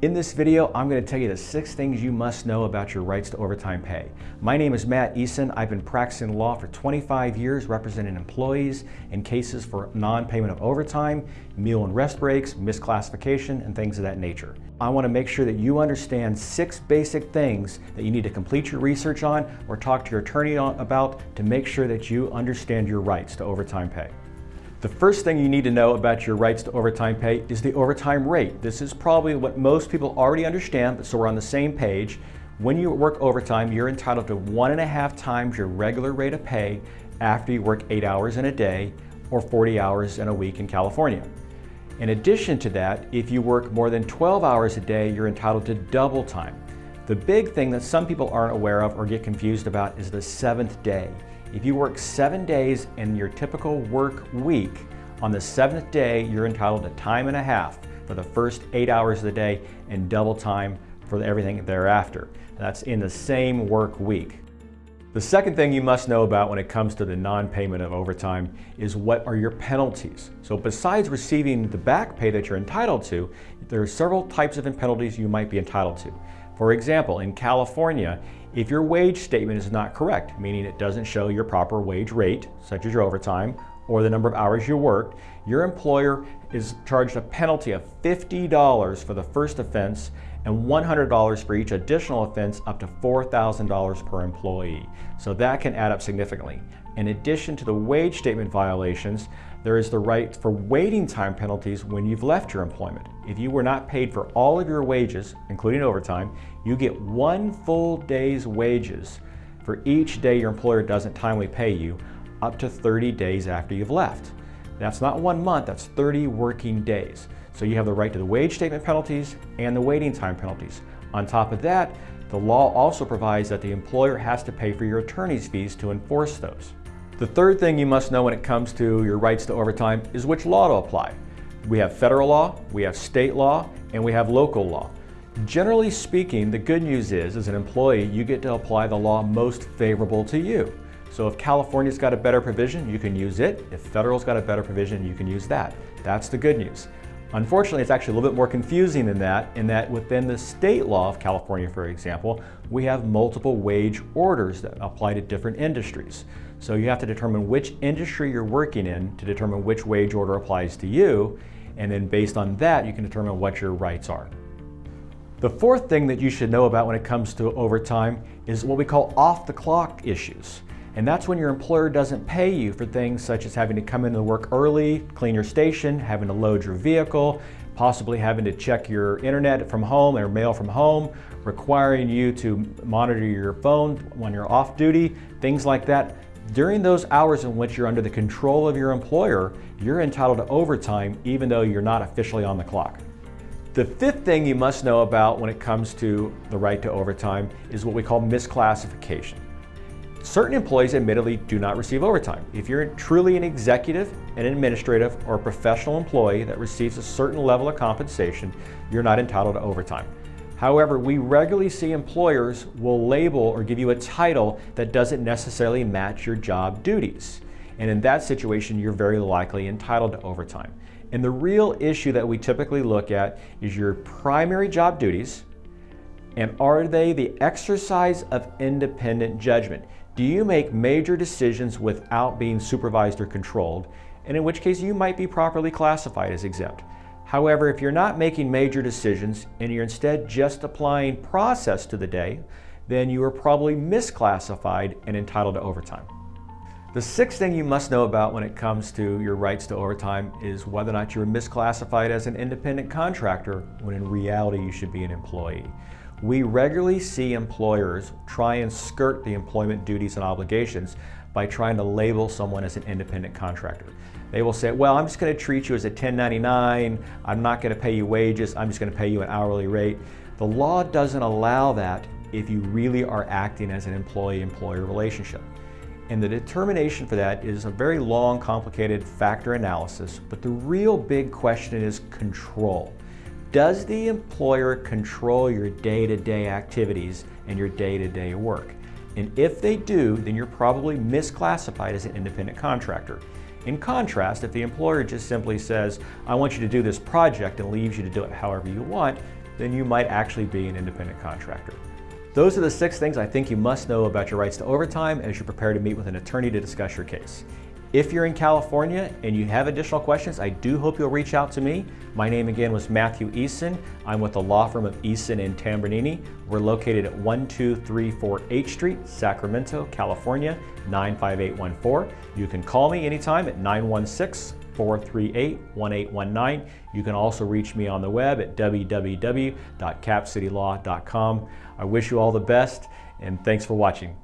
In this video, I'm going to tell you the six things you must know about your rights to overtime pay. My name is Matt Eason. I've been practicing law for 25 years representing employees in cases for non-payment of overtime, meal and rest breaks, misclassification, and things of that nature. I want to make sure that you understand six basic things that you need to complete your research on or talk to your attorney about to make sure that you understand your rights to overtime pay. The first thing you need to know about your rights to overtime pay is the overtime rate. This is probably what most people already understand, so we're on the same page. When you work overtime, you're entitled to one and a half times your regular rate of pay after you work eight hours in a day or 40 hours in a week in California. In addition to that, if you work more than 12 hours a day, you're entitled to double time. The big thing that some people aren't aware of or get confused about is the seventh day. If you work seven days in your typical work week, on the seventh day, you're entitled to time and a half for the first eight hours of the day and double time for everything thereafter. That's in the same work week. The second thing you must know about when it comes to the non-payment of overtime is what are your penalties. So besides receiving the back pay that you're entitled to, there are several types of penalties you might be entitled to. For example, in California, if your wage statement is not correct, meaning it doesn't show your proper wage rate, such as your overtime, or the number of hours you worked, your employer is charged a penalty of $50 for the first offense and $100 for each additional offense up to $4,000 per employee. So that can add up significantly. In addition to the wage statement violations, there is the right for waiting time penalties when you've left your employment. If you were not paid for all of your wages, including overtime, you get one full day's wages for each day your employer doesn't timely pay you up to 30 days after you've left. That's not one month, that's 30 working days. So you have the right to the wage statement penalties and the waiting time penalties. On top of that, the law also provides that the employer has to pay for your attorney's fees to enforce those. The third thing you must know when it comes to your rights to overtime is which law to apply. We have federal law, we have state law, and we have local law. Generally speaking, the good news is, as an employee, you get to apply the law most favorable to you. So if California's got a better provision, you can use it. If federal's got a better provision, you can use that. That's the good news. Unfortunately, it's actually a little bit more confusing than that in that within the state law of California, for example, we have multiple wage orders that apply to different industries. So you have to determine which industry you're working in to determine which wage order applies to you, and then based on that, you can determine what your rights are. The fourth thing that you should know about when it comes to overtime is what we call off-the-clock issues. And that's when your employer doesn't pay you for things such as having to come into work early, clean your station, having to load your vehicle, possibly having to check your internet from home or mail from home, requiring you to monitor your phone when you're off duty, things like that. During those hours in which you're under the control of your employer, you're entitled to overtime even though you're not officially on the clock. The fifth thing you must know about when it comes to the right to overtime is what we call misclassification. Certain employees admittedly do not receive overtime. If you're truly an executive, an administrative, or a professional employee that receives a certain level of compensation, you're not entitled to overtime. However, we regularly see employers will label or give you a title that doesn't necessarily match your job duties. And in that situation, you're very likely entitled to overtime. And the real issue that we typically look at is your primary job duties, and are they the exercise of independent judgment? Do you make major decisions without being supervised or controlled, and in which case you might be properly classified as exempt. However, if you're not making major decisions and you're instead just applying process to the day, then you are probably misclassified and entitled to overtime. The sixth thing you must know about when it comes to your rights to overtime is whether or not you're misclassified as an independent contractor when in reality you should be an employee. We regularly see employers try and skirt the employment duties and obligations by trying to label someone as an independent contractor. They will say, well, I'm just going to treat you as a 1099, I'm not going to pay you wages, I'm just going to pay you an hourly rate. The law doesn't allow that if you really are acting as an employee-employer relationship. And the determination for that is a very long, complicated factor analysis, but the real big question is control. Does the employer control your day-to-day -day activities and your day-to-day -day work? And if they do, then you're probably misclassified as an independent contractor. In contrast, if the employer just simply says, I want you to do this project and leaves you to do it however you want, then you might actually be an independent contractor. Those are the six things I think you must know about your rights to overtime as you prepare to meet with an attorney to discuss your case. If you're in California and you have additional questions, I do hope you'll reach out to me. My name again was Matthew Eason. I'm with the law firm of Eason and Tambornino. We're located at 1234 H Street, Sacramento, California, 95814. You can call me anytime at 916 438 1819. You can also reach me on the web at www.capcitylaw.com. I wish you all the best and thanks for watching.